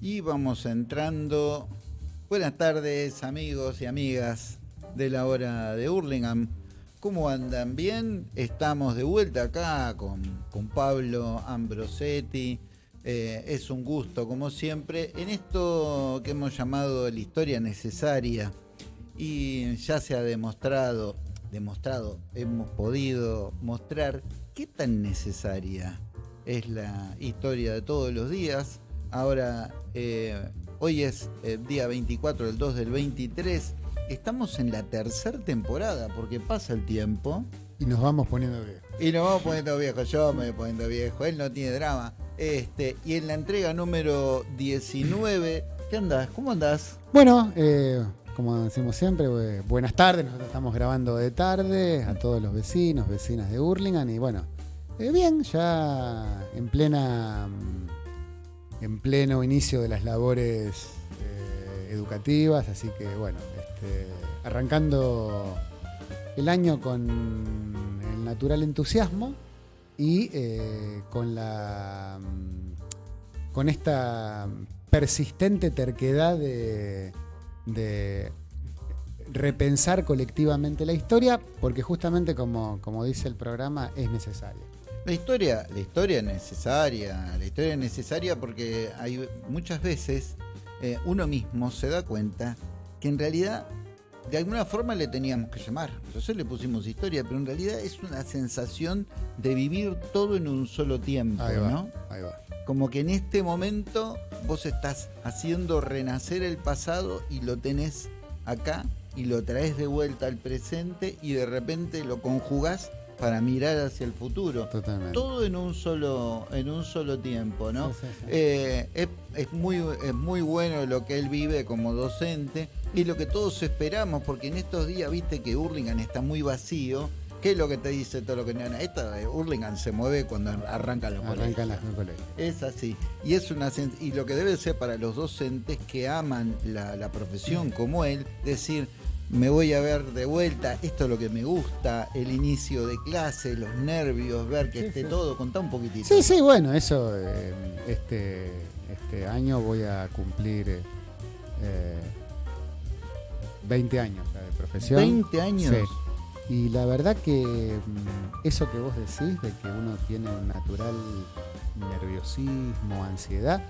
y vamos entrando. Buenas tardes amigos y amigas de la hora de Hurlingham. ¿Cómo andan? ¿Bien? Estamos de vuelta acá con, con Pablo Ambrosetti. Eh, es un gusto, como siempre, en esto que hemos llamado la historia necesaria. Y ya se ha demostrado, demostrado, hemos podido mostrar qué tan necesaria es la historia de todos los días. Ahora, eh, hoy es el día 24 del 2 del 23. Estamos en la tercera temporada porque pasa el tiempo. Y nos vamos poniendo viejos. Y nos vamos poniendo viejos. Yo me voy poniendo viejo. Él no tiene drama. Este, y en la entrega número 19, ¿qué andás? ¿Cómo andás? Bueno, eh, como decimos siempre, eh, buenas tardes. Nosotros estamos grabando de tarde a todos los vecinos, vecinas de Hurlingham. Y bueno, eh, bien, ya en plena mm, en pleno inicio de las labores educativas, así que bueno, este, arrancando el año con el natural entusiasmo y eh, con la con esta persistente terquedad de, repensar colectivamente la historia, porque justamente como, como dice el programa, es necesaria. La historia, la historia es necesaria, la historia es necesaria porque hay muchas veces eh, uno mismo se da cuenta que en realidad de alguna forma le teníamos que llamar. Nosotros le pusimos historia, pero en realidad es una sensación de vivir todo en un solo tiempo, ¿no? Ahí va. Como que en este momento vos estás haciendo renacer el pasado y lo tenés acá y lo traes de vuelta al presente y de repente lo conjugás para mirar hacia el futuro. Totalmente. Todo en un solo, en un solo tiempo, ¿no? Eh, es, muy, es muy bueno lo que él vive como docente y lo que todos esperamos, porque en estos días viste que Hurlingham está muy vacío. ¿Qué es lo que te dice todo lo que Esta de Hurlingham se mueve cuando arrancan los arrancan las colegios. Es así. Y es una y lo que debe ser para los docentes que aman la, la profesión como él, decir, me voy a ver de vuelta, esto es lo que me gusta, el inicio de clase, los nervios, ver que esté todo, contá un poquitito. Sí, sí, bueno, eso, eh, este, este año voy a cumplir eh, 20 años de profesión. 20 años. Y la verdad que mm, eso que vos decís, de que uno tiene un natural nerviosismo, ansiedad,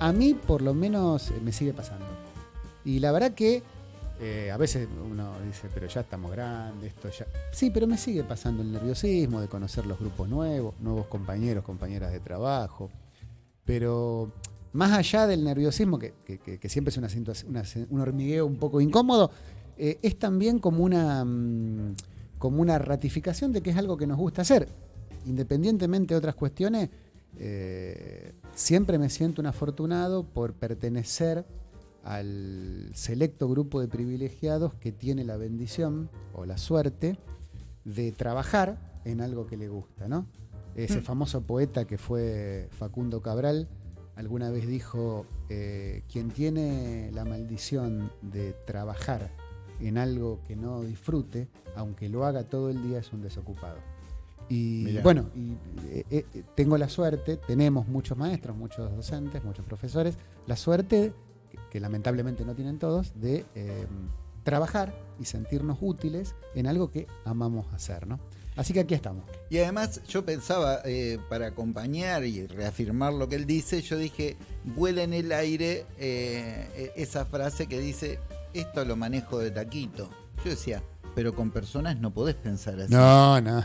a mí por lo menos me sigue pasando. Y la verdad que eh, a veces uno dice, pero ya estamos grandes, esto ya. Sí, pero me sigue pasando el nerviosismo de conocer los grupos nuevos, nuevos compañeros, compañeras de trabajo. Pero más allá del nerviosismo, que, siempre es una, un hormigueo un poco incómodo, eh, es también como una, mm, como una ratificación de que es algo que nos gusta hacer. Independientemente de otras cuestiones, eh, siempre me siento un afortunado por pertenecer al selecto grupo de privilegiados que tiene la bendición o la suerte de trabajar en algo que le gusta, ¿no? Ese mm. famoso poeta que fue Facundo Cabral alguna vez dijo, eh, quien tiene la maldición de trabajar en algo que no disfrute, aunque lo haga todo el día, es un desocupado. Y bueno, eh, eh, tengo la suerte, tenemos muchos maestros, muchos docentes, muchos profesores, la suerte que lamentablemente no tienen todos, de em, trabajar y sentirnos útiles en algo que amamos hacer, ¿no? Así que aquí estamos. Y además yo pensaba, eh, para acompañar y reafirmar lo que él dice, yo dije, vuela en el aire eh, e-, esa frase que dice, esto lo manejo de taquito. Yo decía, pero con personas no podés pensar así. No, no.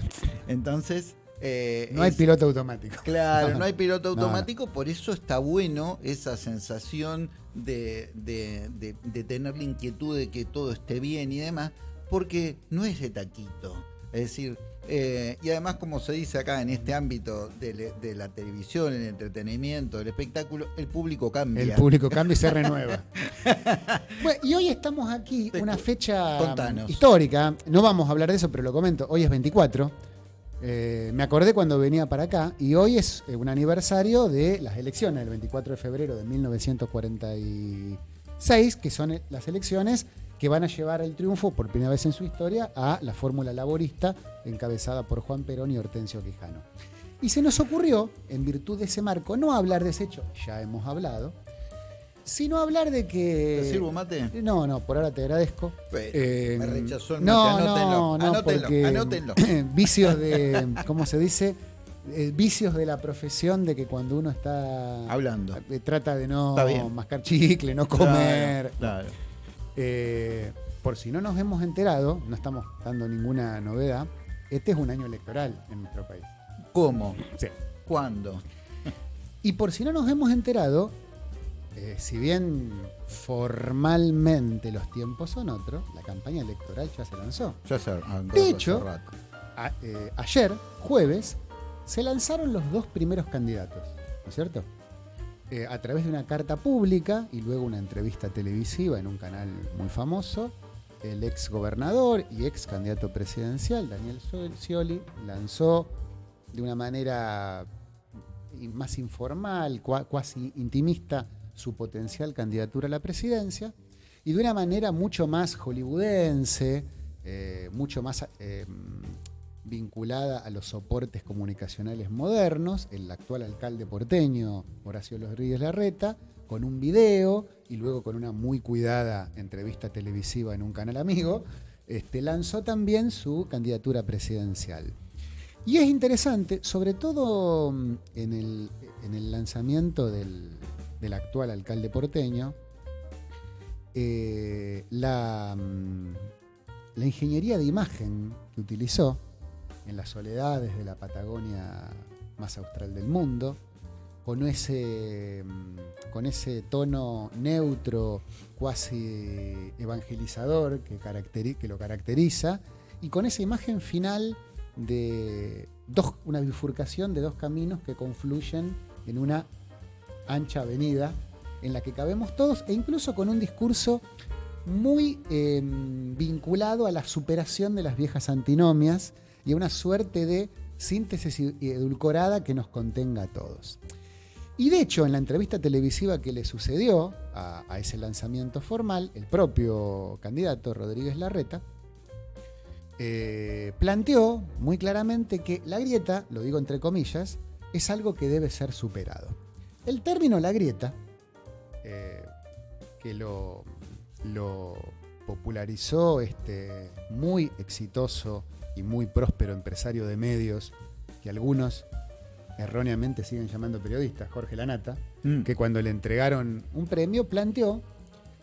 Entonces, eh, no hay piloto automático. Claro, no hay piloto automático, por eso está bueno esa sensación de, tener la inquietud de que todo esté bien y demás, porque no es de taquito. Es decir, eh, y además, como se dice acá en este ámbito de, la televisión, el entretenimiento, el espectáculo, el público cambia. El público cambia y se renueva. y hoy estamos aquí, una fecha histórica. No vamos a hablar de eso, pero lo comento. Hoy es 24. Eh, me acordé cuando venía para acá y hoy es eh, un aniversario de las elecciones, el 24 de febrero de 1946, que son eh, las elecciones que van a llevar el triunfo por primera vez en su historia a la fórmula laborista encabezada por Juan Perón y Hortensio Quijano. Y se nos ocurrió, en virtud de ese marco, no hablar de ese hecho, ya hemos hablado, Sino hablar de que. ¿Te sirvo mate? No, no, por ahora te agradezco. Eh, me rechazó el no, mate, anótenlo. no, no, anótenlo, porque anótenlo. vicios de. ¿Cómo se dice? Eh, vicios de la profesión de que cuando uno está Hablando. eh, trata de no mascar chicle, no comer. Claro. claro. Eh, por si no nos hemos enterado, no estamos dando ninguna novedad, este es un año electoral en nuestro país. ¿Cómo? Sí. ¿Cuándo? Y por si no nos hemos enterado, eh, si bien formalmente los tiempos son otros, la campaña electoral ya se lanzó. Ya se De hecho. A- eh, ayer, jueves, se lanzaron los dos primeros candidatos, ¿no es cierto? Eh, a través de una carta pública y luego una entrevista televisiva en un canal muy famoso, el ex gobernador y ex candidato presidencial, Daniel Sciol- Scioli, lanzó de una manera más informal, cua- cuasi intimista, su potencial candidatura a la presidencia, y de una manera mucho más hollywoodense, eh, mucho más eh, vinculada a los soportes comunicacionales modernos, el actual alcalde porteño, Horacio Rodríguez Larreta, con un video y luego con una muy cuidada entrevista televisiva en un canal amigo, este, lanzó también su candidatura presidencial. Y es interesante, sobre todo mm, en el, en el lanzamiento del, del actual alcalde porteño, eh, la, mm, la ingeniería de imagen que utilizó en las soledades de la Patagonia más austral del mundo, con ese, mm, con ese tono neutro, cuasi evangelizador que, que lo caracteriza, y con esa imagen final de dos, una bifurcación de dos caminos que confluyen en una ancha avenida en la que cabemos todos e incluso con un discurso muy eh, vinculado a la superación de las viejas antinomias y a una suerte de síntesis edulcorada que nos contenga a todos. Y de hecho, en la entrevista televisiva que le sucedió a, a ese lanzamiento formal, el propio candidato Rodríguez Larreta eh, planteó muy claramente que la grieta, lo digo entre comillas, es algo que debe ser superado. El término la grieta, eh, que lo, lo popularizó este muy exitoso y muy próspero empresario de medios, que algunos erróneamente siguen llamando periodistas, Jorge Lanata, Mm. que cuando le entregaron un premio planteó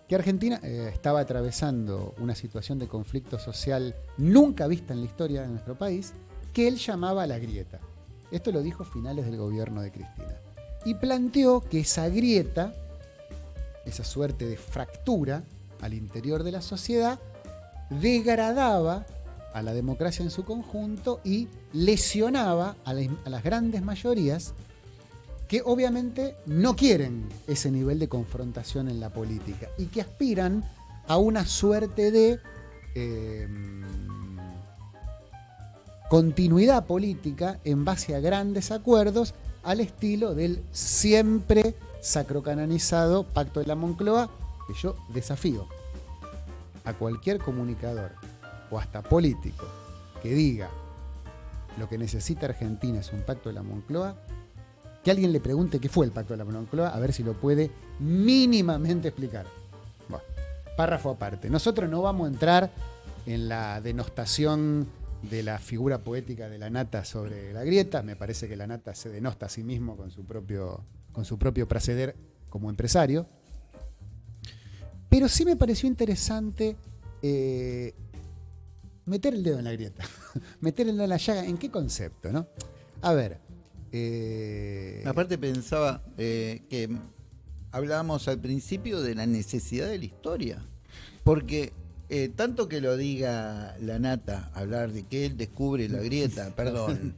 que Argentina eh, estaba atravesando una situación de conflicto social nunca vista en la historia de nuestro país, que él llamaba la grieta. Esto lo dijo a finales del gobierno de Cristina. Y planteó que esa grieta, esa suerte de fractura al interior de la sociedad, degradaba a la democracia en su conjunto y lesionaba a, la- a las grandes mayorías que obviamente no quieren ese nivel de confrontación en la política y que aspiran a una suerte de eh, continuidad política en base a grandes acuerdos al estilo del siempre sacrocanonizado Pacto de la Moncloa, que yo desafío a cualquier comunicador o hasta político que diga lo que necesita Argentina es un pacto de la Moncloa, que alguien le pregunte qué fue el pacto de la Moncloa, a ver si lo puede mínimamente explicar. Bueno, párrafo aparte. Nosotros no vamos a entrar en la denostación de la figura poética de la nata sobre la grieta. Me parece que la nata se denosta a sí mismo con su propio, con su propio proceder como empresario. Pero sí me pareció interesante eh, meter el dedo en la grieta, meter el dedo en la llaga. ¿En qué concepto? No? A ver. eh, Aparte pensaba eh, que hablábamos al principio de la necesidad de la historia. Porque eh, tanto que lo diga la nata, hablar de que él descubre la grieta, perdón,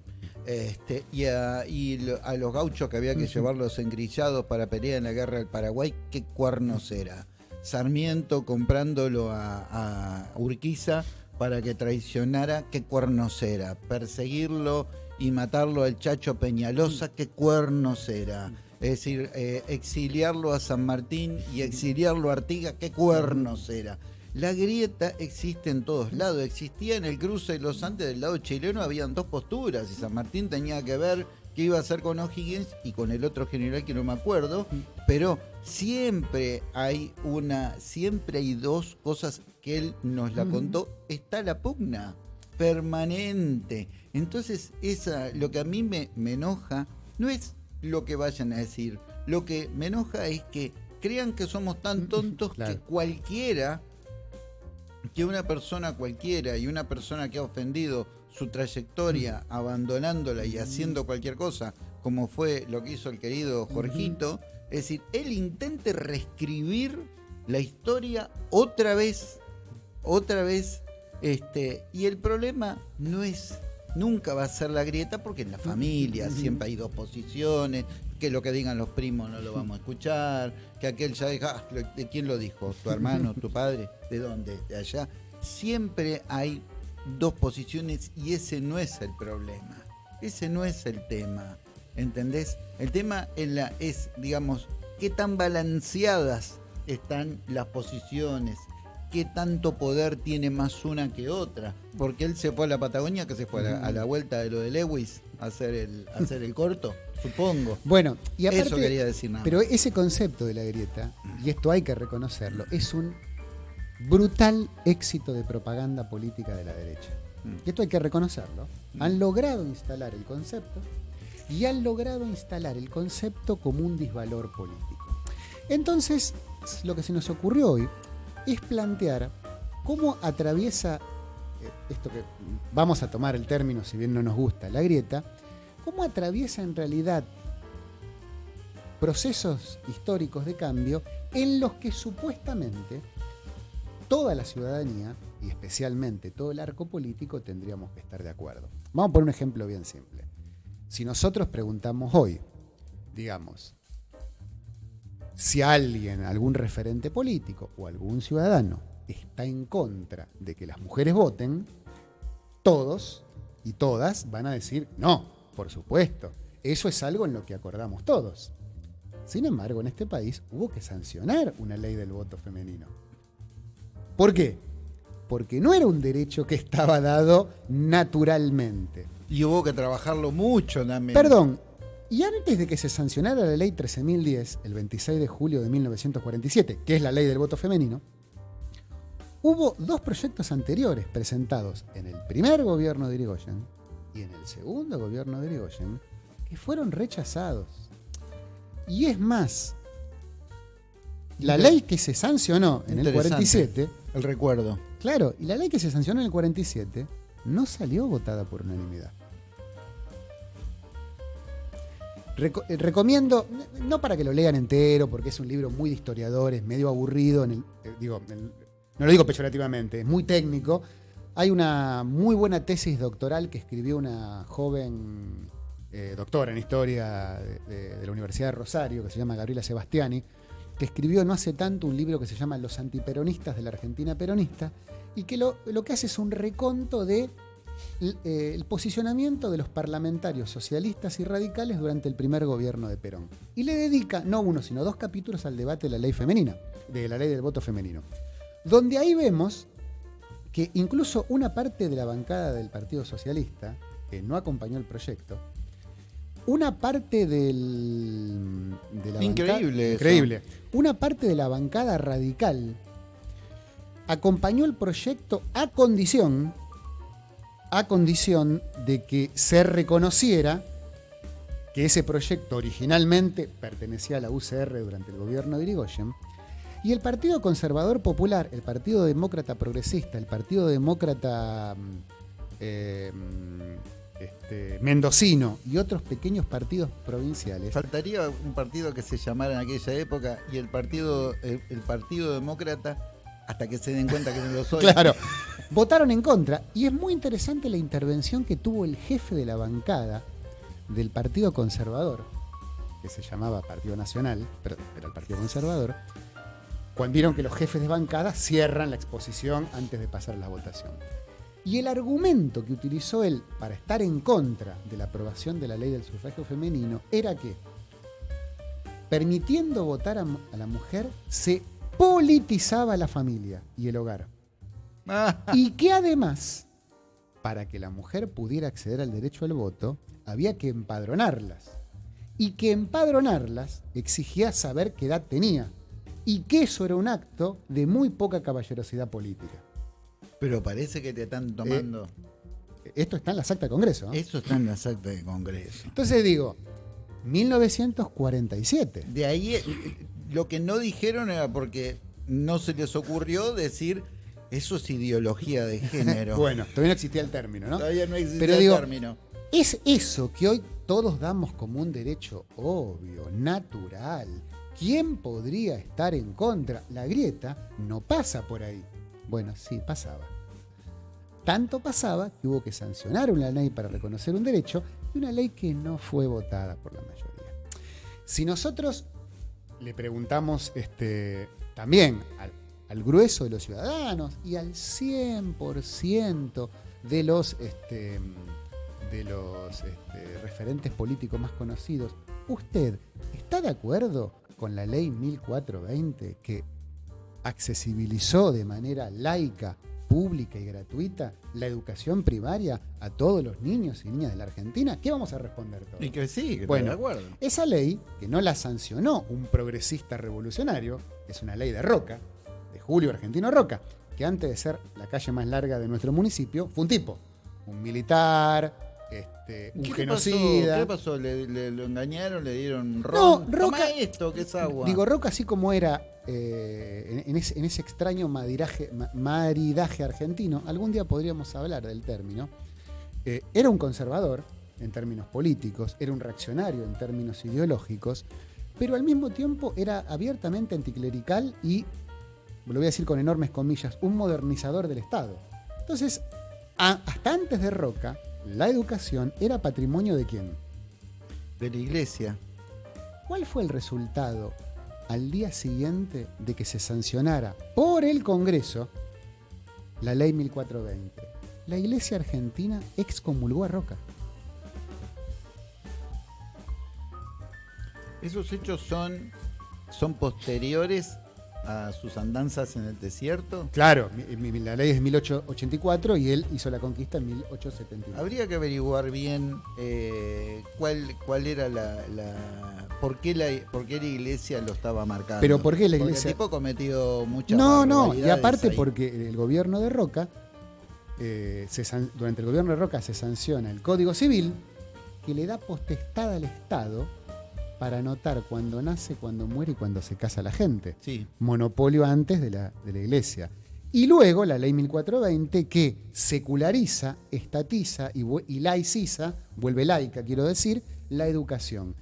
este, y, a, y lo- a los gauchos que había que llevarlos engrillados para pelear en la guerra del Paraguay, ¿qué cuernos era? Sarmiento comprándolo a, a Urquiza para que traicionara, ¿qué cuernos era? Perseguirlo y matarlo al Chacho Peñalosa, ¿qué cuernos era? Es decir, eh, exiliarlo a San Martín y exiliarlo a Artigas, ¿qué cuernos era? La grieta existe en todos lados. Existía en el cruce de los Andes del lado chileno, habían dos posturas y San Martín tenía que ver qué iba a hacer con O'Higgins y con el otro general que no me acuerdo, pero siempre hay una, siempre hay dos cosas que él nos la contó, está la pugna permanente. Entonces, esa, lo que a mí me, me enoja no es lo que vayan a decir, lo que me enoja es que crean que somos tan tontos Claro. que cualquiera, que una persona cualquiera y una persona que ha ofendido su trayectoria abandonándola y haciendo cualquier cosa, como fue lo que hizo el querido Jorgito, es decir, él intente reescribir la historia otra vez, otra vez, este, y el problema no es, nunca va a ser la grieta porque en la familia siempre hay dos posiciones, que lo que digan los primos no lo vamos a escuchar, que aquel ya dijo, "Ah, ¿de quién lo dijo? ¿Tu hermano, tu padre? ¿De dónde? ¿De allá? Siempre hay dos posiciones y ese no es el problema. Ese no es el tema. ¿Entendés? El tema en la, es, digamos, qué tan balanceadas están las posiciones, qué tanto poder tiene más una que otra. Porque él se fue a la Patagonia, que se fue a la, a la vuelta de lo de Lewis a hacer el, a hacer el corto, supongo. Bueno, y aparte, Eso quería decir nada. Pero ese concepto de la grieta, y esto hay que reconocerlo, es un brutal éxito de propaganda política de la derecha. Mm. Y esto hay que reconocerlo. Han logrado instalar el concepto y han logrado instalar el concepto como un disvalor político. Entonces, lo que se nos ocurrió hoy es plantear cómo atraviesa eh, esto que vamos a tomar el término, si bien no nos gusta, la grieta, cómo atraviesa en realidad procesos históricos de cambio en los que supuestamente toda la ciudadanía y especialmente todo el arco político tendríamos que estar de acuerdo. Vamos a poner un ejemplo bien simple. Si nosotros preguntamos hoy, digamos, si alguien, algún referente político o algún ciudadano está en contra de que las mujeres voten, todos y todas van a decir, no, por supuesto, eso es algo en lo que acordamos todos. Sin embargo, en este país hubo que sancionar una ley del voto femenino. ¿Por qué? Porque no era un derecho que estaba dado naturalmente. Y hubo que trabajarlo mucho también. Perdón, y antes de que se sancionara la ley 13.010, el 26 de julio de 1947, que es la ley del voto femenino, hubo dos proyectos anteriores presentados en el primer gobierno de Irigoyen y en el segundo gobierno de Irigoyen que fueron rechazados. Y es más, la ley que se sancionó en el Interesante. 47, El recuerdo. claro, y la ley que se sancionó en el 47 no salió votada por unanimidad. Reco- eh, recomiendo, no para que lo lean entero, porque es un libro muy de historiadores, medio aburrido, en el- eh, digo, en- no lo digo peyorativamente, es muy técnico. Hay una muy buena tesis doctoral que escribió una joven eh, doctora en historia de, de- de la Universidad de Rosario, que se llama Gabriela Sebastiani, que escribió no hace tanto un libro que se llama Los antiperonistas de la Argentina peronista, y que lo, lo que hace es un reconto de eh, el posicionamiento de los parlamentarios socialistas y radicales durante el primer gobierno de Perón. Y le dedica no uno, sino dos capítulos al debate de la ley femenina, de la ley del voto femenino. Donde ahí vemos que incluso una parte de la bancada del Partido Socialista, que no acompañó el proyecto, una parte del, de la Increíble increíble, una parte de la bancada radical acompañó el proyecto a condición a condición de que se reconociera que ese proyecto originalmente pertenecía a la UCR durante el gobierno de Irigoyen y el Partido Conservador Popular, el Partido Demócrata Progresista, el Partido Demócrata mm, eh, mm, este, Mendocino y otros pequeños partidos provinciales Faltaría un partido que se llamara en aquella época y el partido, el, el partido demócrata, hasta que se den cuenta que no lo soy. Claro. Votaron en contra. Y es muy interesante la intervención que tuvo el jefe de la bancada del Partido Conservador, que se llamaba Partido Nacional, pero era el Partido Conservador, cuando vieron que los jefes de bancada cierran la exposición antes de pasar a la votación. Y el argumento que utilizó él para estar en contra de la aprobación de la ley del sufragio femenino era que, permitiendo votar a, a la mujer, se politizaba la familia y el hogar. Y que además para que la mujer pudiera acceder al derecho al voto, había que empadronarlas. Y que empadronarlas exigía saber qué edad tenía. Y que eso era un acto de muy poca caballerosidad política. Pero parece que te están tomando. Esto está en las actas de Congreso. Eso está en las actas de Congreso. Entonces digo, 1947. De ahí eh, lo que no dijeron era porque no se les ocurrió decir eso es ideología de género. bueno, todavía no existía el término, ¿no? Todavía no existía el término. Es eso que hoy todos damos como un derecho obvio, natural. ¿Quién podría estar en contra? La grieta no pasa por ahí. Bueno, sí, pasaba. Tanto pasaba que hubo que sancionar una ley para reconocer un derecho y una ley que no fue votada por la mayoría. Si nosotros le preguntamos este, también al, grueso de los ciudadanos y al 100% de los, este, de los este, referentes políticos más conocidos, ¿usted está de acuerdo con la ley 1420 que accesibilizó de manera laica pública y gratuita la educación primaria a todos los niños y niñas de la Argentina, ¿qué vamos a responder todos? Y que sí, que bueno, de acuerdo. Esa ley, que no la sancionó un progresista revolucionario, es una ley de Roca, de Julio Argentino Roca, que antes de ser la calle más larga de nuestro municipio, fue un tipo, un militar, este, un genocida. ¿Qué pasó? ¿Le, lo engañaron? ¿Le dieron ron? No, Roca, esto, que es agua. Digo, Roca, así como era eh, en, ese, extraño maridaje argentino, algún día podríamos hablar del término, eh, era un conservador en términos políticos, era un reaccionario en términos ideológicos, pero al mismo tiempo era abiertamente anticlerical y, lo voy a decir con enormes comillas, un modernizador del Estado. Entonces, hasta antes de Roca, la educación era patrimonio de quién? De la iglesia. ¿Cuál fue el resultado al día siguiente de que se sancionara por el Congreso la ley 1420? La iglesia argentina excomulgó a Roca. Esos hechos son, son posteriores a sus andanzas en el desierto? Claro, la ley es de 1884 y él hizo la conquista en 1871. Habría que averiguar bien eh, cuál, cuál era la, por, qué la, por qué la iglesia lo estaba marcando. Pero ¿por qué la iglesia? el tipo cometido muchas No, no, y aparte porque el gobierno de Roca, eh, durante el gobierno de Roca se sanciona el Código Civil que le da potestad al Estado para anotar cuando nace, cuando muere y cuando se casa la gente. Sí. Monopolio antes de la, de la iglesia. Y luego la ley 1420 que seculariza, estatiza y, y, laiciza, vuelve laica, quiero decir, la educación.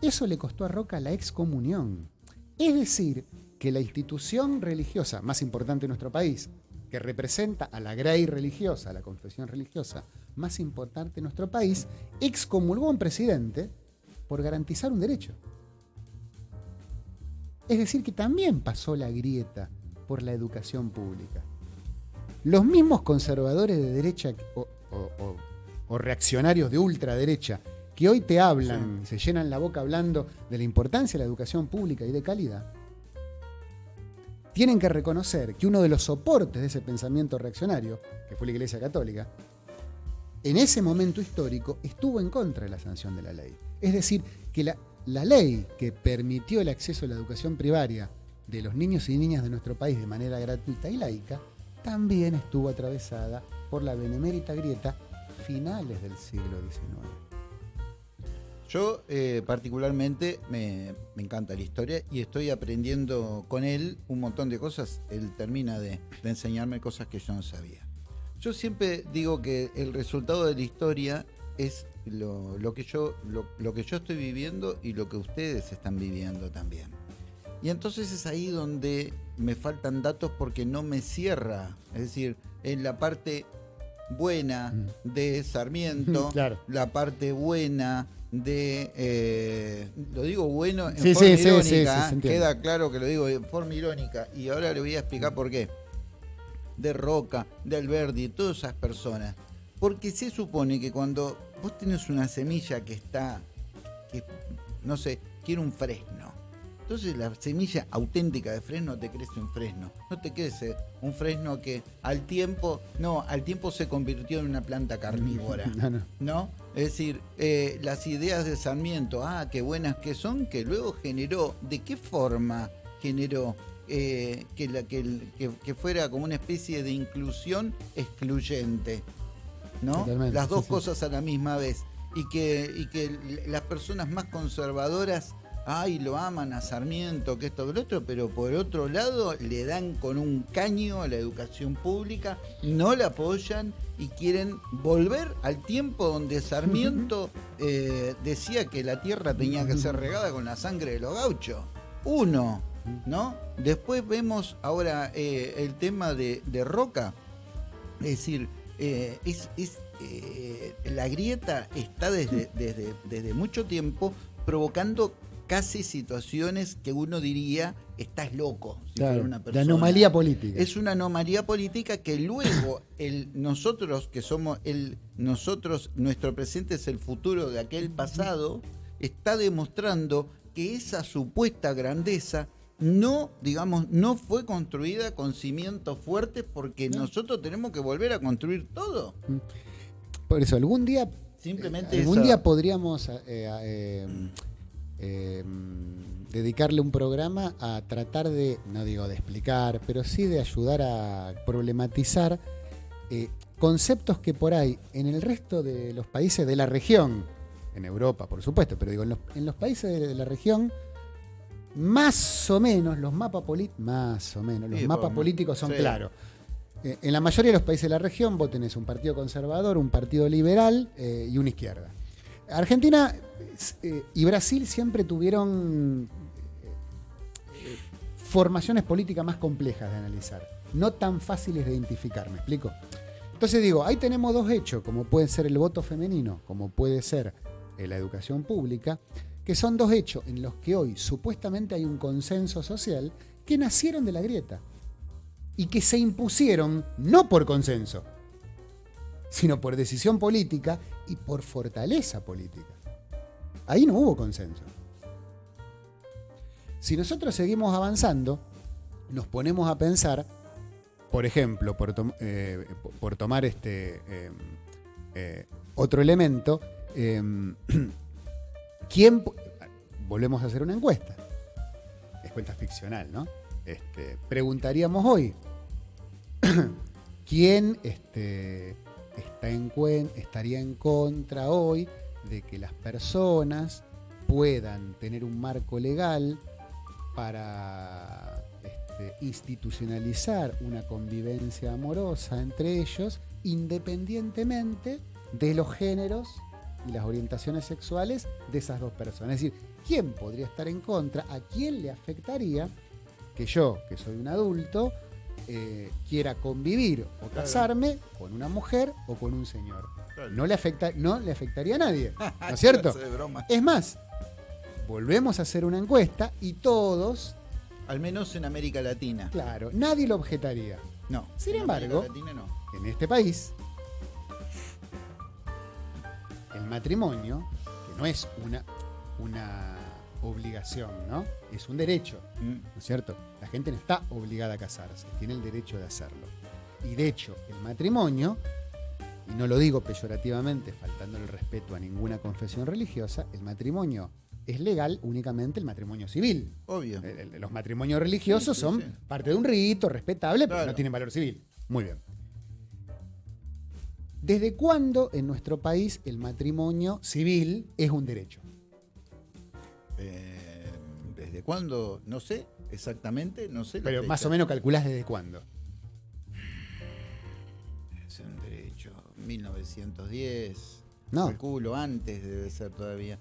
Eso le costó a Roca la excomunión. Es decir, que la institución religiosa más importante de nuestro país, que representa a la grey religiosa, a la confesión religiosa más importante de nuestro país, excomulgó a un presidente por garantizar un derecho. Es decir, que también pasó la grieta por la educación pública. Los mismos conservadores de derecha o, reaccionarios de ultraderecha que hoy te hablan, se llenan la boca hablando de la importancia de la educación pública y de calidad, tienen que reconocer que uno de los soportes de ese pensamiento reaccionario, que fue la Iglesia Católica, en ese momento histórico estuvo en contra de la sanción de la ley. Es decir, que la, ley que permitió el acceso a la educación primaria de los niños y niñas de nuestro país de manera gratuita y laica, también estuvo atravesada por la benemérita grieta finales del siglo XIX. Yo eh, particularmente me, encanta la historia y estoy aprendiendo con él un montón de cosas. Él termina de enseñarme cosas que yo no sabía. Yo siempre digo que el resultado de la historia es lo, que yo, lo, que yo estoy viviendo y lo que ustedes están viviendo también. Y entonces es ahí donde me faltan datos porque no me cierra. Es decir, en la parte buena mm. de Sarmiento, la parte buena de, eh, lo digo bueno en forma irónica, queda claro que lo digo en forma irónica y ahora le voy a explicar por qué. De Roca, de Alberdi, todas esas personas. Porque se supone que cuando vos tenés una semilla que está, que, no sé, quiere un fresno. Entonces la semilla auténtica de fresno te crece un fresno. No te crece un fresno que al tiempo, no, al tiempo se convirtió en una planta carnívora. No, no. ¿no? Es decir, eh, las ideas de Sarmiento, ah, qué buenas que son, que luego generó, ¿de qué forma generó eh, que, la, que, el- que- que fuera como una especie de inclusión excluyente? ¿No? Totalmente, Las dos sí. cosas a la misma vez. Y que, y que las personas más conservadoras, ay, lo aman a Sarmiento, que esto, que lo otro, pero por otro lado le dan con un caño a la educación pública, no la apoyan y quieren volver al tiempo donde Sarmiento eh, decía que la tierra tenía que ser regada con la sangre de los gauchos. Uno, ¿no? Después vemos ahora eh, el tema de, de Roca. Es decir, eh, es, es, eh, la grieta está desde, desde, desde mucho tiempo provocando casi situaciones que uno diría, estás loco. si Claro, fuera una persona". anomalía política. Es una anomalía política que luego el nosotros que somos el nosotros nuestro presente es el futuro de aquel pasado está demostrando que esa supuesta grandeza no digamos no fue construida con cimientos fuertes porque nosotros tenemos que volver a construir todo. Por eso, algún día, Simplemente algún esa- día podríamos eh, eh, eh, dedicarle un programa a tratar de, no digo de explicar, pero sí de ayudar a problematizar eh, conceptos que por ahí en el resto de los países de la región, en Europa por supuesto, pero digo, en los, en los países de la región, más o menos los mapas políticos, más o menos, los Sí, mapas por- políticos son sí. claros. Eh, en la mayoría de los países de la región vos tenés un partido conservador, un partido liberal eh, y una izquierda. Argentina eh, y Brasil siempre tuvieron formaciones políticas más complejas de analizar, no tan fáciles de identificar, ¿me explico? Entonces digo, ahí tenemos dos hechos, como puede ser el voto femenino, como puede ser la educación pública, que son dos hechos en los que hoy supuestamente hay un consenso social que nacieron de la grieta y que se impusieron no por consenso, sino por decisión política y por fortaleza política. Ahí no hubo consenso. Si nosotros seguimos avanzando, nos ponemos a pensar, por ejemplo, por, eh, por- tomar este eh, eh, otro elemento, eh, ¿quién volvemos a hacer una encuesta? Es cuenta ficcional, ¿no? Este, preguntaríamos hoy, ¿quién este, está en estaría en contra hoy de que las personas puedan tener un marco legal para este, institucionalizar una convivencia amorosa entre ellos, independientemente de los géneros y las orientaciones sexuales de esas dos personas. Es decir, ¿quién podría estar en contra? ¿A quién le afectaría que yo, que soy un adulto, eh, quiera convivir o casarme con una mujer o con un señor? Claro. No le, afecta, no le afectaría a nadie, ¿no es cierto? Es más, volvemos a hacer una encuesta y todos, Al menos en América Latina. claro, nadie lo objetaría. No. Sin embargo- América Latina no. En este país, el matrimonio, que no es una, una obligación, ¿no? Es un derecho, Mm. ¿no es cierto? La gente no está obligada a casarse, tiene el derecho de hacerlo. Y de hecho, el matrimonio, y no lo digo peyorativamente, faltando el respeto a ninguna confesión religiosa, el matrimonio es legal únicamente el matrimonio civil. Obvio. El- el- Los matrimonios religiosos Sí, sí, son sí. parte de un rito respetable, pero Claro. no tienen valor civil. Muy bien. ¿Desde cuándo en nuestro país el matrimonio civil es un derecho? Eh, ¿Desde cuándo? No sé exactamente, no sé. Pero más o menos calculás desde cuándo. Es un derecho. 1910. No. Calculo, antes debe ser todavía.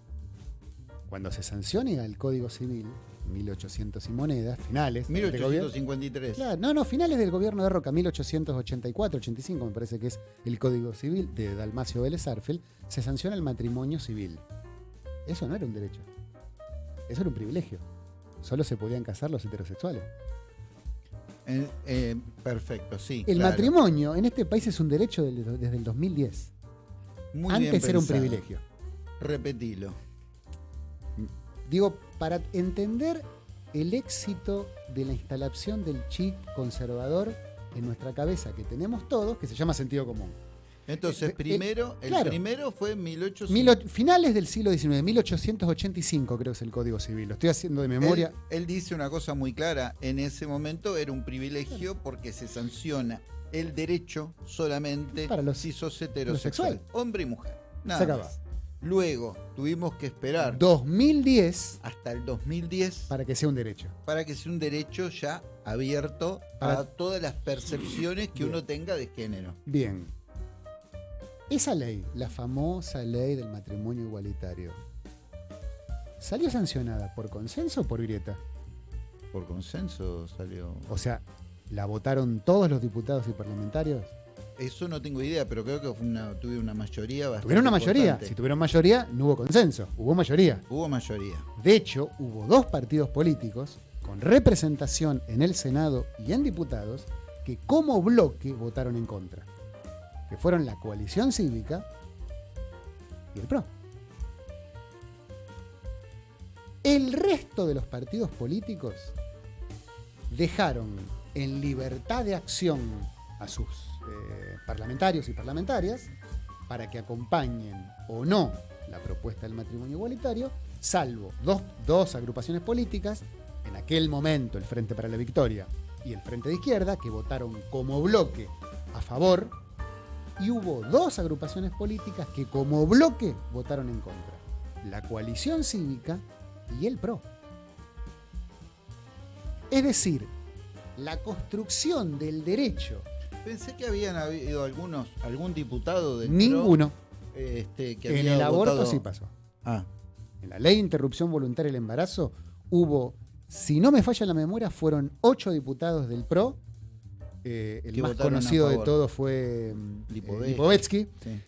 Cuando se sancione el Código Civil, 1800 y monedas, finales. de este gobierno- 1853. Claro, no, no, finales del gobierno de Roca, 1884, 85, me parece que es el Código Civil de Dalmacio Vélez Arfel, se sanciona el matrimonio civil. Eso no era un derecho. Eso era un privilegio. Solo se podían casar los heterosexuales. Eh, eh, perfecto, sí. El claro. matrimonio en este país es un derecho desde el 2010. Muy bien Antes era un privilegio. Repetilo. Digo, para entender el éxito de la instalación del chip conservador en nuestra cabeza que tenemos todos, que se llama sentido común. Entonces, Eh, eh, primero, el claro. primero fue en 1800. Mil och- finales del siglo XIX, 1885 creo que es el Código Civil. Lo estoy haciendo de memoria. Él, él dice una cosa muy clara. En ese momento era un privilegio porque se sanciona el derecho solamente Para los- si sos heterosexual, sexual. hombre y mujer. Nada Se acaba. más. Luego tuvimos que esperar 2010 hasta el 2010 para que sea un derecho. para que sea un derecho ya abierto Para- a todas las percepciones que Bien. uno tenga de género. Bien. Esa ley, la famosa ley del matrimonio igualitario, ¿salió sancionada por consenso o por grieta? Por consenso salió. O sea, ¿la votaron todos los diputados y parlamentarios? Eso no tengo idea, pero creo que fue una, tuve una mayoría bastante. Tuvieron una mayoría. importante. Si tuvieron mayoría, no hubo consenso, hubo mayoría. Hubo mayoría. De hecho, hubo dos partidos políticos con representación en el Senado y en diputados que como bloque votaron en contra, que fueron la coalición cívica y el PRO. El resto de los partidos políticos dejaron en libertad de acción a sus eh, parlamentarios y parlamentarias para que acompañen o no la propuesta del matrimonio igualitario, salvo dos, dos agrupaciones políticas, en aquel momento el Frente para la Victoria y el Frente de Izquierda, que votaron como bloque a favor, y hubo dos agrupaciones políticas que como bloque votaron en contra, la coalición cívica y el PRO. Es decir, la construcción del derecho, Pensé que habían habido algunos, algún diputado del PRO, ninguno, este, que en el aborto votado- sí pasó. Ah, En la ley de interrupción voluntaria del embarazo hubo, si no me falla la memoria, fueron ocho diputados del PRO. Eh, el más conocido de todos fue mm, Lipovetsky. eh, Lipovetsky. sí.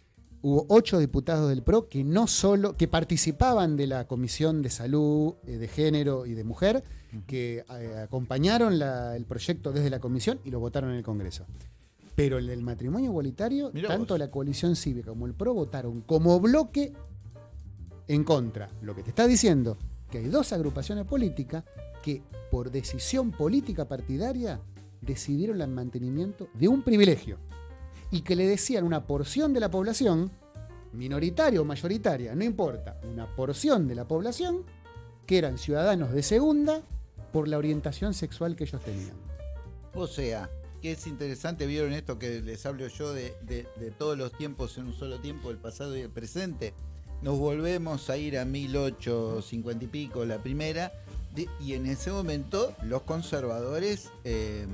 Hubo ocho diputados del PRO que no solo, que participaban de la Comisión de Salud, eh, de Género y de Mujer, que eh, acompañaron la- el proyecto desde la comisión y lo votaron en el Congreso. Pero el del matrimonio igualitario, Mirá tanto vos. la coalición cívica como el PRO votaron como bloque en contra. Lo que te está diciendo que hay dos agrupaciones políticas que por decisión política partidaria decidieron el mantenimiento de un privilegio y que le decían a una porción de la población, minoritaria o mayoritaria, no importa, una porción de la población que eran ciudadanos de segunda por la orientación sexual que ellos tenían. O sea, que es interesante, vieron esto que les hablo yo de, de- de todos los tiempos en un solo tiempo, el pasado y el presente. Nos volvemos a ir a 1850 y pico, la primera, de- y en ese momento los conservadores, eh,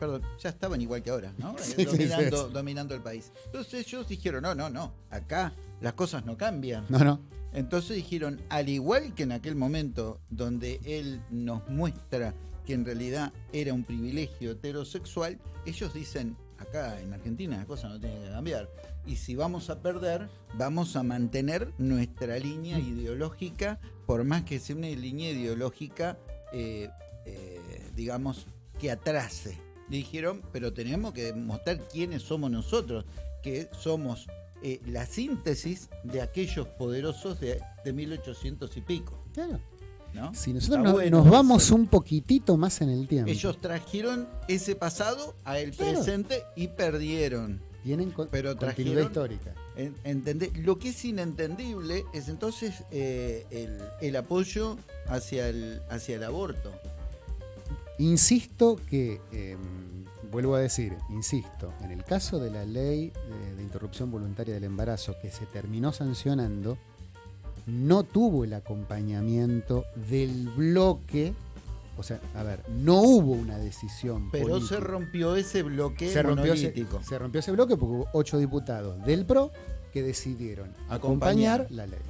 perdón, ya estaban igual que ahora, ¿no? Eh, sí, dominando, sí. dominando el país. Entonces ellos dijeron, no, no, no, acá las cosas no cambian. No, no. Entonces dijeron, al igual que en aquel momento donde él nos muestra que en realidad era un privilegio heterosexual, ellos dicen, acá en Argentina la cosa no tiene que cambiar. Y si vamos a perder, vamos a mantener nuestra línea ideológica, por más que sea una línea ideológica, eh, eh, digamos, que atrase. Dijeron, pero tenemos que mostrar quiénes somos nosotros, que somos eh, la síntesis de aquellos poderosos de, de 1800 y pico. Claro. ¿No? Si nosotros no- bueno nos eso. vamos un poquitito más en el tiempo, Ellos trajeron ese pasado a el Claro. presente y perdieron. tienen con- pero continuidad trajeron- histórica. En- entendé- Lo que es inentendible es entonces eh, el, el apoyo hacia el, hacia el aborto. Insisto que, eh, vuelvo a decir, insisto, en el caso de la ley de, de interrupción voluntaria del embarazo que se terminó sancionando, no tuvo el acompañamiento del bloque, o sea, a ver, no hubo una decisión Pero política. se rompió ese bloque se rompió, ese, se rompió ese bloque porque hubo ocho diputados del PRO que decidieron acompañar, Acompañar. la ley.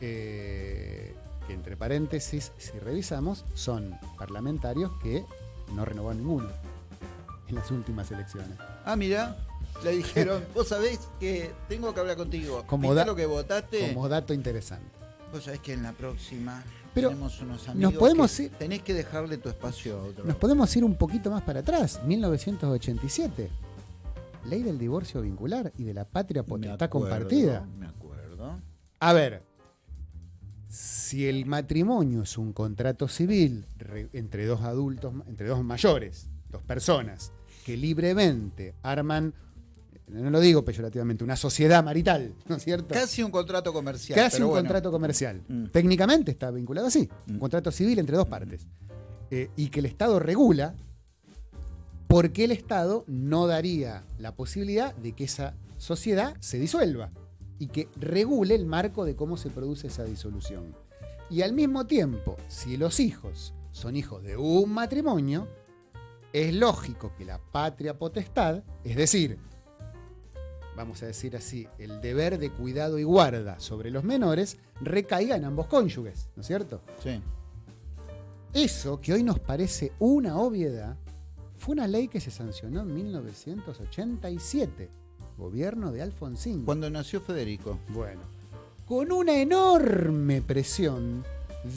Eh, que entre paréntesis, si revisamos, son parlamentarios que no renovaron ninguno en las últimas elecciones. Ah, mira, le dijeron, vos sabés que tengo que hablar contigo. Como ¿Viste da- lo que votaste? Como dato interesante. Vos sabés que en la próxima Pero tenemos unos amigos podemos que ir- tenés que dejarle tu espacio a otro. Nos podemos ir un poquito más para atrás, 1987. Ley del divorcio vincular y de la patria potestad compartida. Me acuerdo. A ver, si si el matrimonio es un contrato civil entre dos adultos, entre dos mayores, dos personas, que libremente arman, no lo digo peyorativamente, una sociedad marital, ¿no es cierto? Casi un contrato comercial. Casi un contrato comercial. Mm. Técnicamente está vinculado así, un mm. contrato civil entre dos partes. Eh, y que el Estado regula, porque el Estado no daría la posibilidad de que esa sociedad se disuelva y que regule el marco de cómo se produce esa disolución. Y al mismo tiempo, si los hijos son hijos de un matrimonio, es lógico que la patria potestad, es decir, vamos a decir así, el deber de cuidado y guarda sobre los menores, recaiga en ambos cónyuges, ¿no es cierto? Sí. Eso, que hoy nos parece una obviedad, fue una ley que se sancionó en 1987, gobierno de Alfonsín. Cuando nació Federico. Bueno, con una enorme presión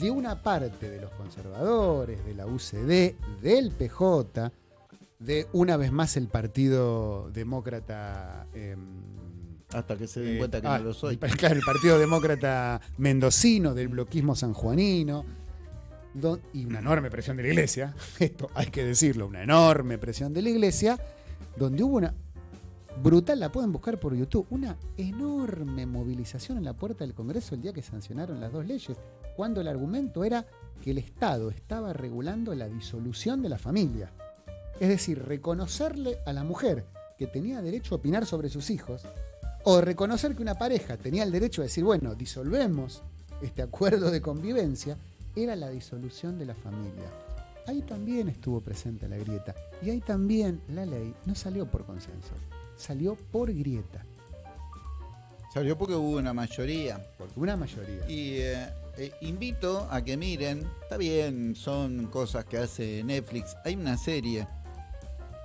de una parte de los conservadores, de la UCD, del PJ, de una vez más el Partido Demócrata. Em, Hasta que se den eh, cuenta que no ah, lo soy. Claro, el Partido Demócrata Mendocino, del bloquismo sanjuanino. y una enorme presión de la iglesia, esto hay que decirlo, una enorme presión de la iglesia, donde hubo una, brutal, la pueden buscar por YouTube. Una enorme movilización en la puerta del Congreso el día que sancionaron las dos leyes, cuando el argumento era que el Estado estaba regulando la disolución de la familia. Es decir, reconocerle a la mujer que tenía derecho a opinar sobre sus hijos, o reconocer que una pareja tenía el derecho a decir, bueno, disolvemos este acuerdo de convivencia, era la disolución de la familia. Ahí también estuvo presente la grieta y ahí también la ley no salió por consenso salió por grieta. Salió porque hubo una mayoría. Porque una mayoría. Y eh, eh, invito a que miren, está bien, son cosas que hace Netflix. Hay una serie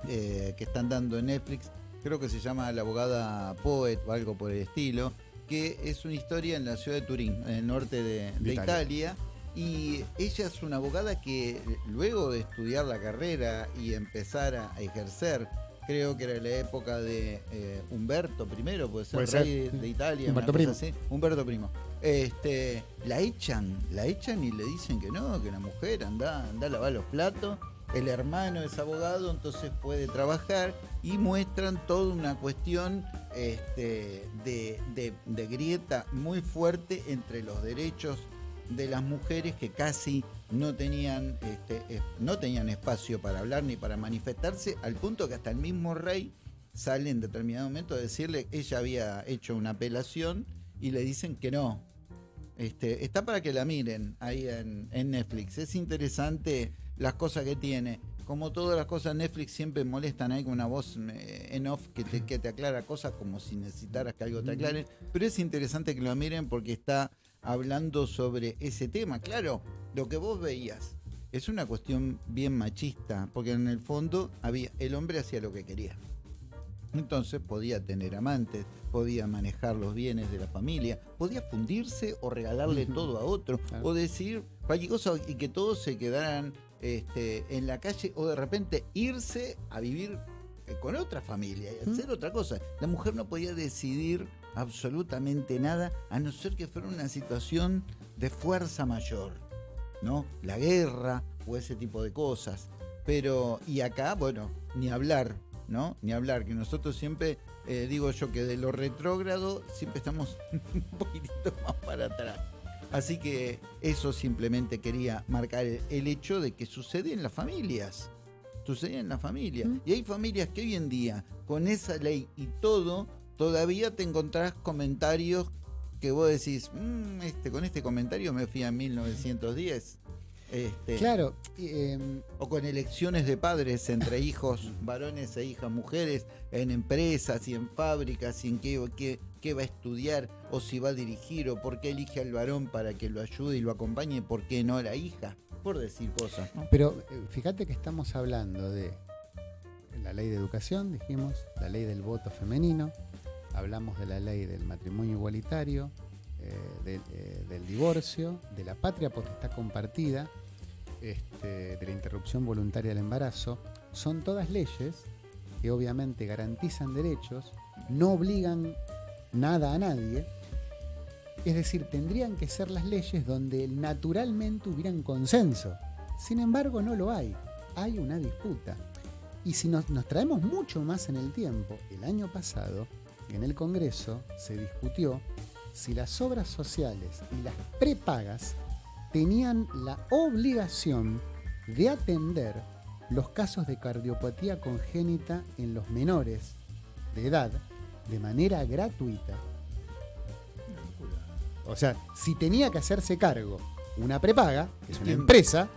eh, que están dando en Netflix, creo que se llama La abogada Poet o algo por el estilo, que es una historia en la ciudad de Turín, en el norte de, Italia. Y ella es una abogada que luego de estudiar la carrera y empezar a ejercer creo que era la época de eh, Humberto I, puede ser, rey De, Italia, Humberto Primo. Humberto Primo. Este, la echan, la echan y le dicen que no, que la mujer anda, anda a lavar los platos. El hermano es abogado, entonces puede trabajar y muestran toda una cuestión este, de grieta muy fuerte entre los derechos de las mujeres que casi no tenían, este, no tenían espacio para hablar ni para manifestarse, al punto que hasta el mismo rey sale en determinado momento a decirle, ella había hecho una apelación y le dicen que no. Este, está para que la miren ahí en, Netflix. Es interesante las cosas que tiene. Como todas las cosas, Netflix siempre molestan ahí con una voz eh, en off que te, que te aclara cosas como si necesitaras que algo te aclare. Pero es interesante que lo miren porque está hablando sobre ese tema. Claro, lo que vos veías es una cuestión bien machista, porque en el fondo había, el hombre hacía lo que quería. Entonces podía tener amantes, podía manejar los bienes de la familia, podía fundirse o regalarle todo a otro, o decir cualquier cosa y que todos se quedaran este, en la calle, o de repente irse a vivir eh, con otra familia y hacer otra cosa. La mujer no podía decidir absolutamente nada, a no ser que fuera una situación de fuerza mayor, ¿no? La guerra o ese tipo de cosas. Pero, y acá, bueno, ni hablar, ¿no? Ni hablar, que nosotros siempre, eh, digo yo que de lo retrógrado, siempre estamos un poquitito más para atrás. Así que eso simplemente quería marcar el, hecho de que sucede en las familias. Sucede en las familias. Y hay familias que hoy en día, con esa ley y todo, todavía te encontrás comentarios que vos decís, mm, este, con este comentario me fui a 1910. Este, claro. Em, o con elecciones de padres entre hijos, varones e hijas mujeres, en empresas y en fábricas, y en qué, qué, va a estudiar, o si va a dirigir, o por qué elige al varón para que lo ayude y lo acompañe, por qué no la hija, por decir cosas. Pero eh, fíjate que estamos hablando de la ley de educación, dijimos, la ley del voto femenino, hablamos de la ley del matrimonio igualitario, eh, eh, del divorcio, de la patria potestad compartida, este, de la interrupción voluntaria del embarazo. Son todas leyes que obviamente garantizan derechos, no obligan nada a nadie, Es decir, tendrían que ser las leyes donde naturalmente hubieran consenso. Sin embargo, no lo hay. Hay una disputa. Y si nos, nos traemos mucho más en el tiempo, el año pasado, en el Congreso se discutió si las obras sociales y las prepagas tenían la obligación de atender los casos de cardiopatía congénita en los menores de edad de manera gratuita. O sea, si tenía que hacerse cargo una prepaga, que es una empresa,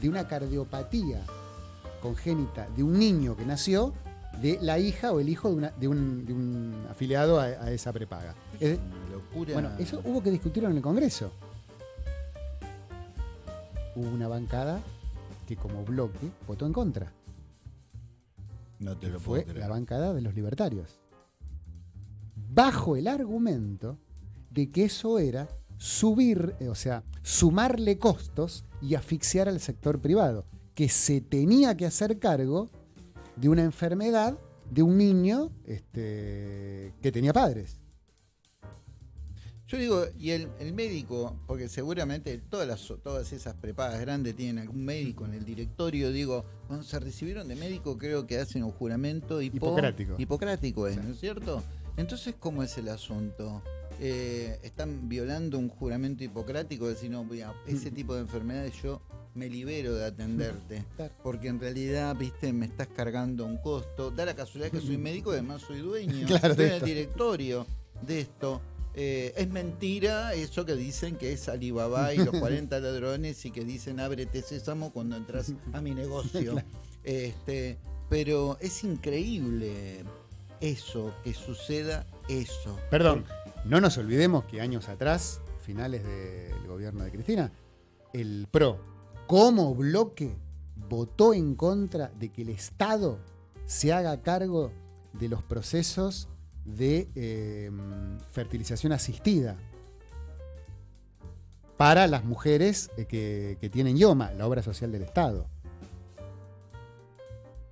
de una cardiopatía congénita de un niño que nació, de la hija o el hijo de, una- de un, de un afiliado a, a esa prepaga. Es- Una locura. bueno, eso hubo que discutirlo en el Congreso. Hubo una bancada que como bloque votó en contra. no te lo Fue puedo la creer. bancada de los libertarios. Bajo el argumento de que eso era subir, eh, o sea, sumarle costos y asfixiar al sector privado, que se tenía que hacer cargo de una enfermedad de un niño este, que tenía padres. Yo digo, y el, el médico, porque seguramente todas, las, todas esas prepagas grandes tienen algún médico en el directorio, digo, cuando se recibieron de médico creo que hacen un juramento hipo- Hipocrático. Hipocrático es, Sí. ¿no es cierto? Entonces, ¿cómo es el asunto? Eh, ¿Están violando un juramento hipocrático? Decir, no, mira, ese tipo de enfermedades yo me libero de atenderte. Porque en realidad, viste, me estás cargando un costo. Da la casualidad que soy médico y además soy dueño. Claro, Estoy de en el directorio de esto. Eh, es mentira eso que dicen que es Alibaba y los 40 ladrones y que dicen ábrete sésamo cuando entras a mi negocio. este, pero es increíble eso, que suceda eso. Perdón, no nos olvidemos que años atrás, finales del gobierno de Cristina, el PRO, como bloque, votó en contra de que el Estado se haga cargo de los procesos de eh, fertilización asistida para las mujeres eh, que, que tienen IOMA, la obra social del Estado.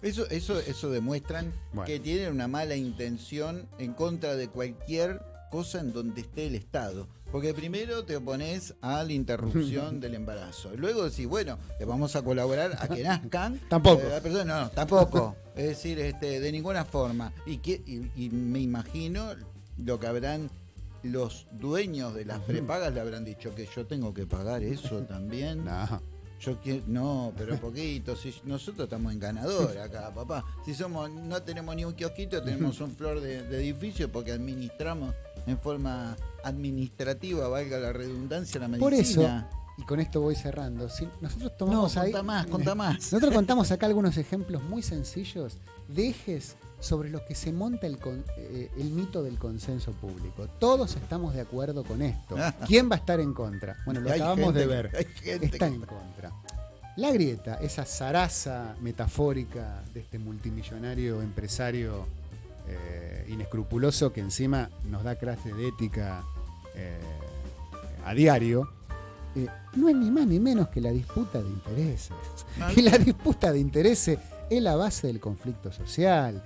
Eso, eso, eso demuestran Bueno. que tienen una mala intención en contra de cualquier cosa en donde esté el Estado. Porque primero te opones a la interrupción del embarazo. Luego decís, bueno, le vamos a colaborar a que nazcan. Tampoco. eh, persona- no, no, tampoco. Es decir, este, de ninguna forma. Y, que, y, y me imagino lo que habrán los dueños de las prepagas le habrán dicho que yo tengo que pagar eso también. No. Yo quiero, no, pero poquito. Si nosotros estamos en ganador acá, papá. Si somos, no tenemos ni un kiosquito, tenemos un flor de, de edificio porque administramos en forma administrativa, valga la redundancia, la medicina. Por eso, y con esto voy cerrando, si nosotros no, tomamos ahí. más, contá más. Nosotros contamos acá algunos ejemplos muy sencillos de ejes sobre los que se monta el, con- eh, el mito del consenso público. Todos estamos de acuerdo con esto. ¿Quién va a estar en contra? Bueno, lo Hay acabamos gente de ver. Está en contra. La grieta, esa zaraza metafórica de este multimillonario empresario eh, inescrupuloso que encima nos da clase de ética eh, a diario, eh, no es ni más ni menos que la disputa de intereses. Ah, Y la disputa de intereses es la base del conflicto social.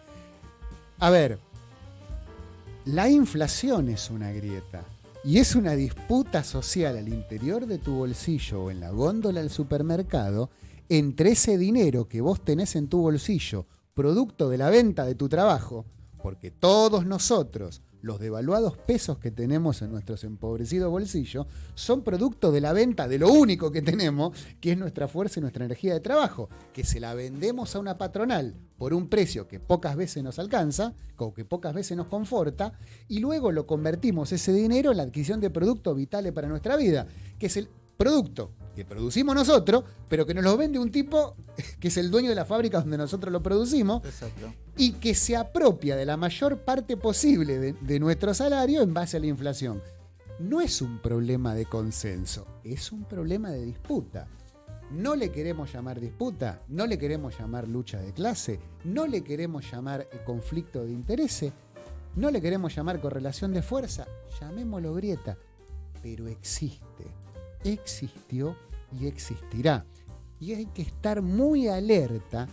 A ver, la inflación es una grieta y es una disputa social al interior de tu bolsillo o en la góndola del supermercado entre ese dinero que vos tenés en tu bolsillo, producto de la venta de tu trabajo, porque todos nosotros, los devaluados pesos que tenemos en nuestros empobrecidos bolsillos, son producto de la venta de lo único que tenemos, que es nuestra fuerza y nuestra energía de trabajo, que se la vendemos a una patronal por un precio que pocas veces nos alcanza, o que pocas veces nos conforta, y luego lo convertimos ese dinero en la adquisición de productos vitales para nuestra vida, que es el producto que producimos nosotros, pero que nos lo vende un tipo que es el dueño de la fábrica donde nosotros lo producimos, Exacto. y que se apropia de la mayor parte posible de, de nuestro salario en base a la inflación. No es un problema de consenso, es un problema de disputa. No le queremos llamar disputa, no le queremos llamar lucha de clase, no le queremos llamar conflicto de intereses, no le queremos llamar correlación de fuerza, llamémoslo grieta, pero existe, existió y existirá. Y hay que estar muy alerta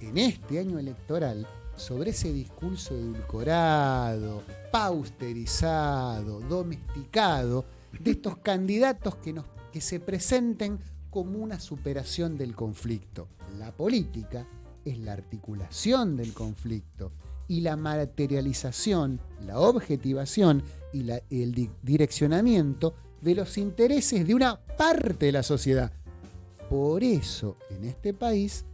en este año electoral sobre ese discurso edulcorado, pausterizado, domesticado, de estos candidatos que, nos, que se presenten como una superación del conflicto. La política es la articulación del conflicto y la materialización, la objetivación y la- el di- direccionamiento de los intereses de una parte de la sociedad. Por eso en este país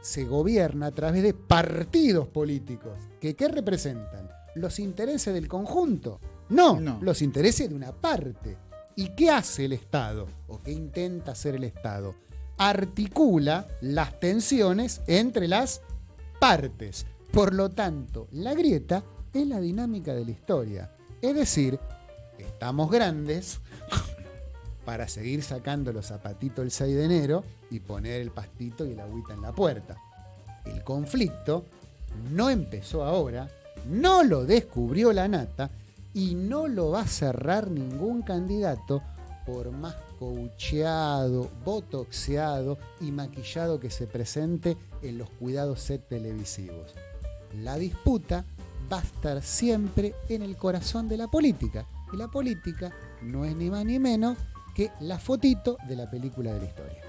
se gobierna a través de partidos políticos. ¿Que, ¿Qué representan? ¿Los intereses del conjunto? No, No. los intereses de una parte. ¿Y qué hace el Estado? ¿O qué intenta hacer el Estado? Articula las tensiones entre las partes. Por lo tanto, la grieta es la dinámica de la historia. Es decir, estamos grandes para seguir sacando los zapatitos el 6 de enero y poner el pastito y el agüita en la puerta. El conflicto no empezó ahora, no lo descubrió la nata y no lo va a cerrar ningún candidato por más coacheado, botoxeado y maquillado que se presente en los cuidados set televisivos. La disputa va a estar siempre en el corazón de la política. Y la política no es ni más ni menos que la fotito de la película de la historia.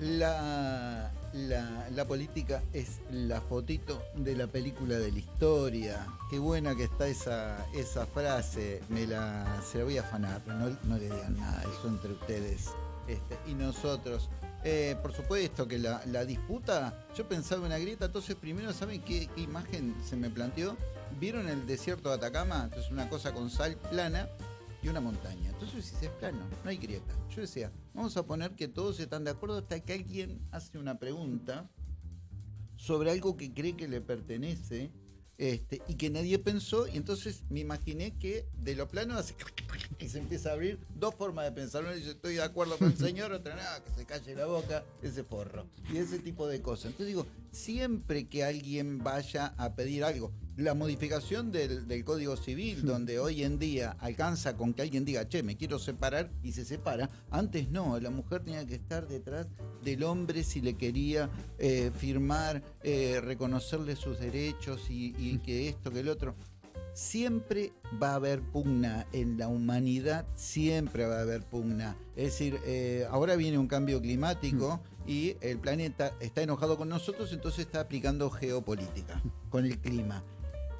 La, la, política es la fotito de la película de la historia. Qué buena que está esa, esa frase. Me la, se la voy a afanar, pero no, no le digan nada, eso entre ustedes este, y nosotros. Eh, por supuesto que la, la disputa, yo pensaba en una grieta, entonces primero, ¿saben qué, qué imagen se me planteó? ¿Vieron el desierto de Atacama? Entonces una cosa con sal plana y una montaña. Entonces si es plano, no hay grieta. Yo decía, vamos a poner que todos están de acuerdo hasta que alguien hace una pregunta sobre algo que cree que le pertenece este, y que nadie pensó, y entonces me imaginé que de lo plano hace y se empieza a abrir dos formas de pensar. Uno dice, estoy de acuerdo con el señor, otra nada, que se calle la boca, ese forro. Y ese tipo de cosas. Entonces digo, siempre que alguien vaya a pedir algo, la modificación del, del Código Civil, donde hoy en día alcanza con que alguien diga, che, me quiero separar y se separa, antes no, la mujer tenía que estar detrás del hombre si le quería eh, firmar, eh, reconocerle sus derechos y, y que esto, que el otro. Siempre va a haber pugna en la humanidad, siempre va a haber pugna. Es decir, eh, ahora viene un cambio climático y el planeta está enojado con nosotros, entonces está aplicando geopolítica con el clima.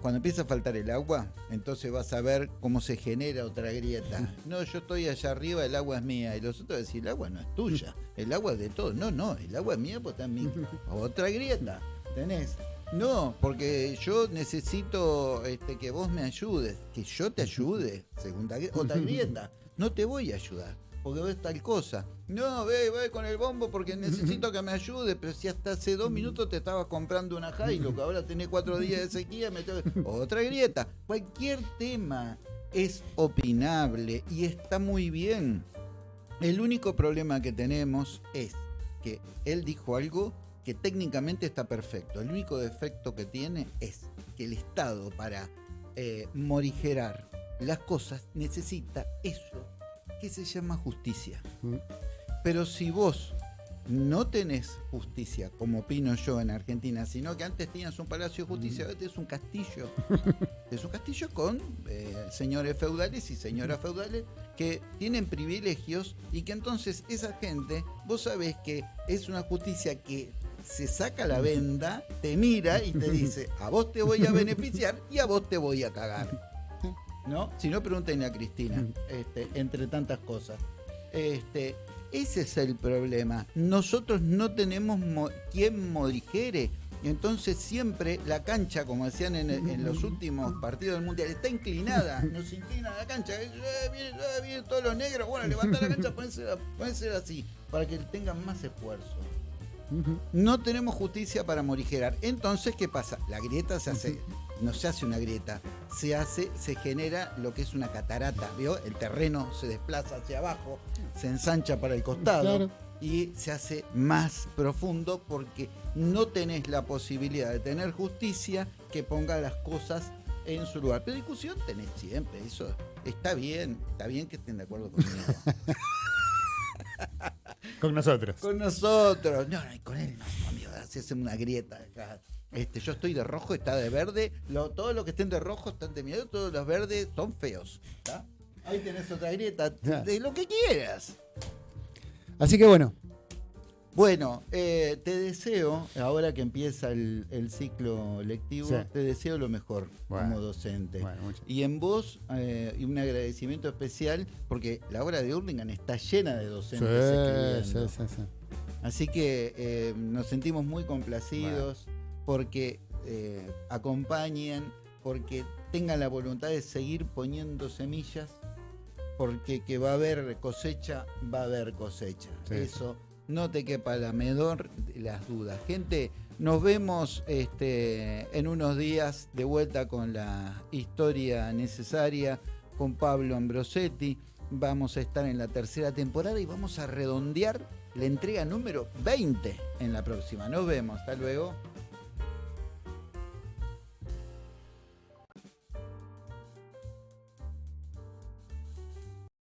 Cuando empieza a faltar el agua, entonces vas a ver cómo se genera otra grieta. No, yo estoy allá arriba, el agua es mía. Y los otros decir, el agua no es tuya, el agua es de todos. No, no, el agua es mía, pues está en mí. Otra grieta, tenés. No, porque yo necesito este, que vos me ayudes. Que yo te ayude. Segunda gri- otra grieta. No te voy a ayudar. Porque ves tal cosa. No, ve, ve con el bombo porque necesito que me ayude. Pero si hasta hace dos minutos te estabas comprando una Hilux, ahora tenés cuatro días de sequía, me tengo- otra grieta. Cualquier tema es opinable y está muy bien. El único problema que tenemos es que él dijo algo que técnicamente está perfecto. El único defecto que tiene es que el Estado para eh, morigerar las cosas necesita eso que se llama justicia. Mm. Pero si vos no tenés justicia, como opino yo en Argentina, sino que antes tenías un palacio de justicia, ahora es un castillo. es un castillo con eh, señores feudales y señoras feudales que tienen privilegios y que entonces esa gente, vos sabés que es una justicia que se saca la venda, te mira y te dice, a vos te voy a beneficiar y a vos te voy a cagar. ¿No? Si no, pregúntenle a Cristina, este, entre tantas cosas. Este, ese es el problema. Nosotros no tenemos mo- quien morigere. Y entonces siempre la cancha, como decían en, en los últimos partidos del Mundial, está inclinada. Nos inclina la cancha. Eh, vienen, eh, vienen todos los negros. Bueno, levanta la cancha, ponésela, ponésela así, para que tengan más esfuerzo. No tenemos justicia para morigerar. Entonces, ¿qué pasa? La grieta se hace, no se hace una grieta, se hace, se genera lo que es una catarata. ¿Vio? El terreno se desplaza hacia abajo, se ensancha para el costado Claro. y se hace más profundo porque no tenés la posibilidad de tener justicia que ponga las cosas en su lugar. Pero discusión tenés siempre, eso está bien, está bien que estén de acuerdo conmigo. Con nosotros. Con nosotros. No, no, y con él no, amigo. Se hace una grieta acá. Este, yo estoy de rojo, está de verde. Lo- todos los que estén de rojo están de miedo. Todos los verdes son feos. ¿está? Ahí tenés otra grieta, de lo que quieras. Así que bueno. Bueno, eh, te deseo, ahora que empieza el, ciclo lectivo, te deseo lo mejor como docente. y en vos, eh, un agradecimiento especial, porque la obra de Hurlingham está llena de docentes sí, sí, sí, Así que eh, nos sentimos muy complacidos porque acompañen, porque tengan la voluntad de seguir poniendo semillas porque que va a haber cosecha, va a haber cosecha. Eso no te quepa la medor las dudas. Gente, nos vemos este, en unos días de vuelta con la historia necesaria con Pablo Ambrosetti. Vamos a estar en la tercera temporada y vamos a redondear la entrega número 20 en la próxima. Nos vemos, hasta luego.